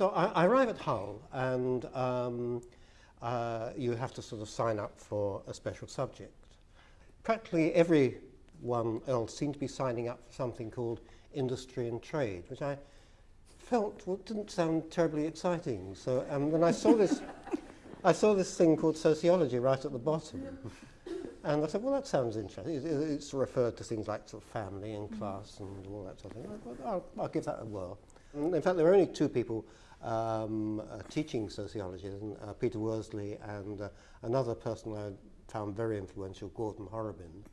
So I, I arrive at Hull and um, uh, you have to sort of sign up for a special subject. Practically everyone else seemed to be signing up for something called industry and trade, which I felt well, didn't sound terribly exciting. So um, when I saw this, I saw this thing called sociology right at the bottom. And I said, well, that sounds interesting. It, it, it's referred to things like sort of family and class and all that sort of thing. I'll, I'll give that a whirl. And in fact, there were only two people um, teaching sociology, uh, Peter Worsley and uh, another person I found very influential, Gordon Horobin.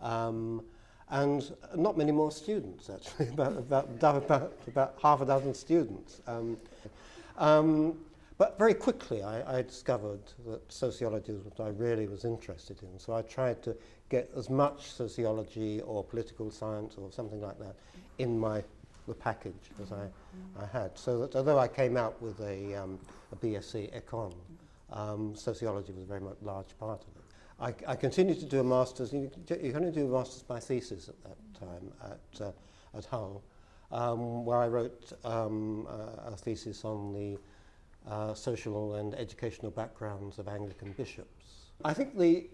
Um, and not many more students, actually, about, about, about, about half a dozen students. Um, um, but very quickly I, I discovered that sociology was what I really was interested in. So I tried to get as much sociology or political science or something like that in my the package as I, I had. So that although I came out with a, um, a BSc Econ, um, sociology was a very much large part of it. I, I continued to do a master's. You, you can only do a master's by thesis at that time at, uh, at Hull, um, where I wrote um, uh, a thesis on the uh, social and educational backgrounds of Anglican bishops. I think the,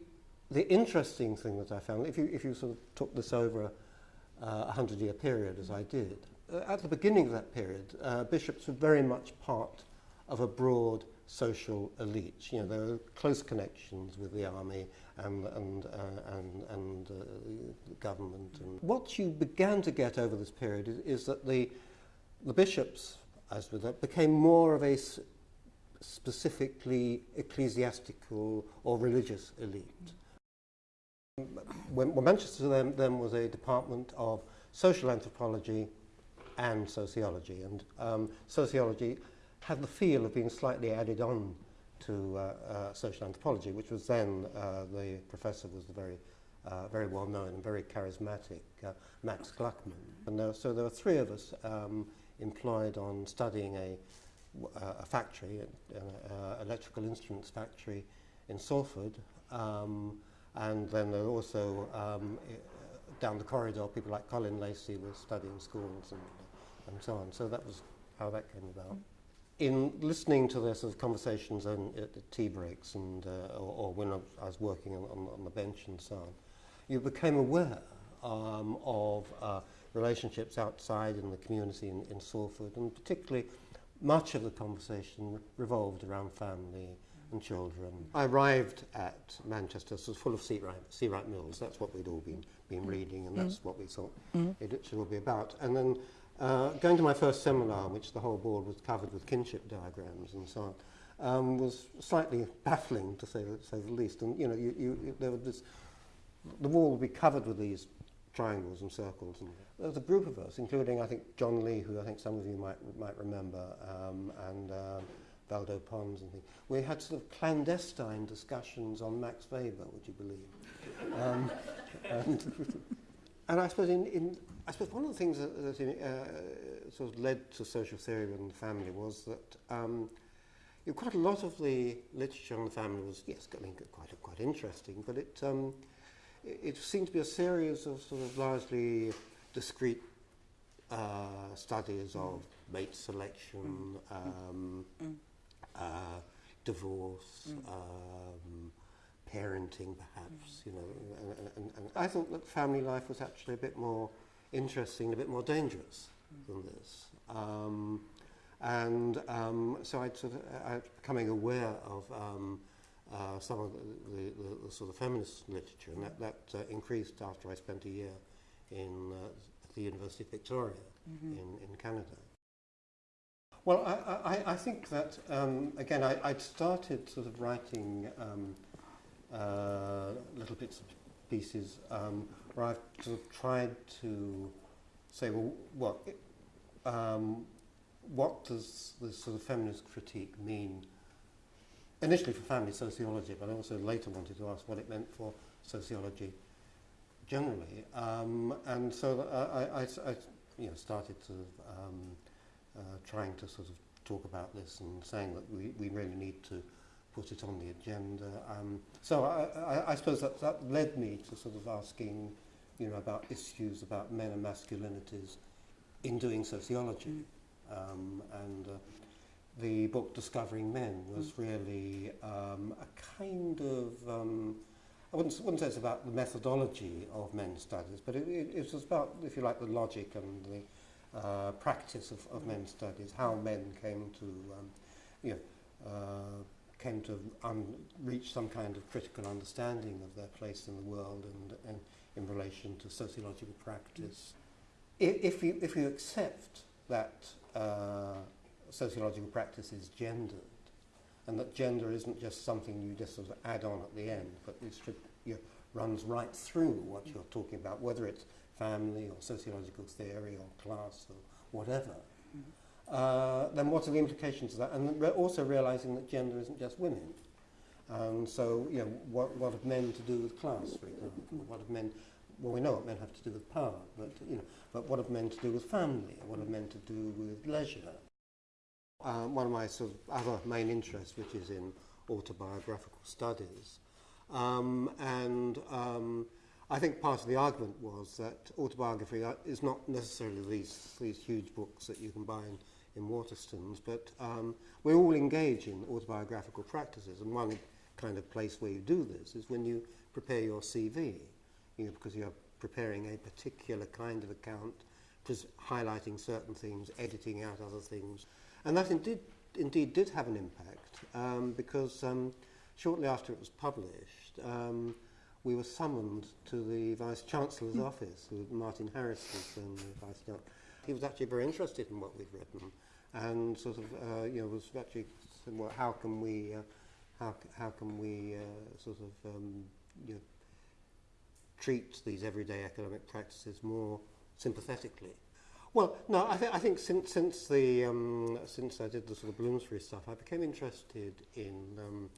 the interesting thing that I found, if you, if you sort of took this over uh, a hundred-year period, as I did, at the beginning of that period, uh, bishops were very much part of a broad social elite. You know, there were close connections with the army and, and, uh, and, and uh, the government. And what you began to get over this period is, is that the, the bishops, as with that, became more of a specifically ecclesiastical or religious elite. When, when Manchester then, then was a department of social anthropology and sociology, and um, sociology had the feel of being slightly added on to uh, uh, social anthropology, which was then uh, the professor was the very, uh, very well known and very charismatic uh, Max Gluckman. And there, so there were three of us um, employed on studying a a factory, an uh, electrical instruments factory in Salford, um, and then there also um, down the corridor, people like Colin Lacey were studying schools and, and so on. So that was how that came about. In listening to the sort of conversations on, at the tea breaks and uh, or, or when I was working on, on, on the bench and so on, you became aware um, of uh, relationships outside in the community in, in Salford, and particularly much of the conversation revolved around family and children. I arrived at Manchester, so it was full of C. Wright Mills. That's what we'd all been, been reading, and that's mm. what we thought mm. it should all be about. And then Uh, going to my first seminar, which the whole board was covered with kinship diagrams and so on, um, was slightly baffling, to say, say the least. And, you know, you, you, there was this, the wall would be covered with these triangles and circles. And there was a group of us, including, I think, John Lee, who I think some of you might, might remember, um, and uh, Valdo Pons and things. We had sort of clandestine discussions on Max Weber, would you believe? um, and and I suppose in, in I suppose one of the things that, that uh, sort of led to social theory within the family was that um, you know, quite a lot of the literature on the family was, yes, I mean, quite, quite interesting, but it, um, it seemed to be a series of sort of largely discrete uh, studies of mate selection, mm. um, mm. Uh, divorce, mm. Parenting perhaps, you know, and, and, and I thought that family life was actually a bit more interesting, a bit more dangerous than this. Um, and um, so I'd sort of, I was becoming aware of um, uh, some of the, the, the, the sort of feminist literature, and that, that uh, increased after I spent a year in uh, the University of Victoria mm -hmm. in, in Canada. Well, I, I, I think that, um, again, I, I'd started sort of writing um, uh, little bits and pieces um, where I've sort of tried to say, well, what, um, what does this sort of feminist critique mean initially for family sociology, but I also later wanted to ask what it meant for sociology generally. Um, and so I, I, I you know, started sort of um, uh, trying to sort of talk about this and saying that we, we really need to put it on the agenda. Um, so I, I, I suppose that, that led me to sort of asking, you know, about issues about men and masculinities in doing sociology. Mm. Um, and uh, the book Discovering Men was mm. really um, a kind of, um, I wouldn't, wouldn't say it's about the methodology of men's studies, but it, it, it was about, if you like, the logic and the uh, practice of, of mm. men's studies, how men came to, um, you know, uh, came to reach some kind of critical understanding of their place in the world and, and in relation to sociological practice. I- If you, if you accept that uh, sociological practice is gendered, and that gender isn't just something you just sort of add on at the end, but it should, you know, runs right through what you're talking about, whether it's family or sociological theory or class or whatever, uh, then what are the implications of that? And also realizing that gender isn't just women. And so, you know, what, what have men to do with class, for example? What have men, well, we know what men have to do with power, but, you know, but what have men to do with family? What have men to do with leisure? Um, one of my sort of other main interests, which is in autobiographical studies, um, and um, I think part of the argument was that autobiography uh, is not necessarily these, these huge books that you can buy in, in Waterstones, but um, we all engaged in autobiographical practices, and one kind of place where you do this is when you prepare your CV, you know, because you're preparing a particular kind of account, just highlighting certain things, editing out other things. And that indeed, indeed did have an impact, um, because um, shortly after it was published, um, we were summoned to the Vice Chancellor's office, who Martin Harris was um, the Vice Chancellor. He was actually very interested in what we'd written, and sort of, uh, you know, was actually saying, well, how can we, uh, how, how can we uh, sort of, um, you know, treat these everyday economic practices more sympathetically? Well, no, I, th- I think since since the um, since I did the sort of Bloomsbury stuff, I became interested in um,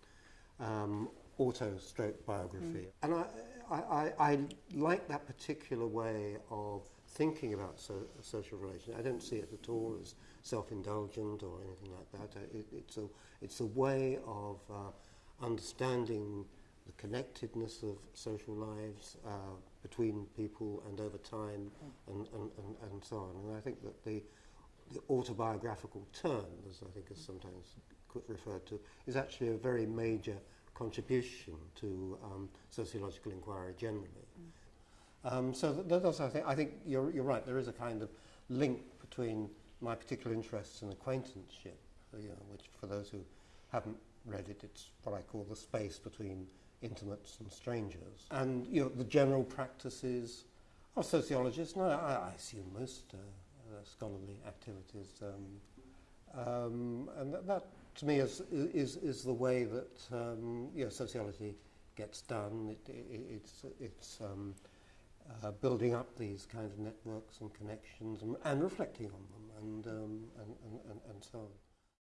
um, auto stroke biography, and I, I, I, I like that particular way of thinking about so, social relations. I don't see it at all as self-indulgent or anything like that. It, it's a it's a way of uh, understanding the connectedness of social lives uh, between people and over time and, and, and, and so on. And I think that the, the autobiographical turn, as I think is sometimes referred to, is actually a very major contribution to um, sociological inquiry generally. Um, so I think, I think you're, you're right, there is a kind of link between my particular interests and acquaintanceship, uh, you know, which for those who haven't read it, it's what I call the space between intimates and strangers. And, you know, the general practices of sociologists, no, I, I assume most uh, uh, scholarly activities. Um, um, and that, that, to me, is, is, is the way that um, you know, sociology gets done. It, it, it's it's um, uh, building up these kinds of networks and connections and, and reflecting on them and, um, and, and, and, and so on.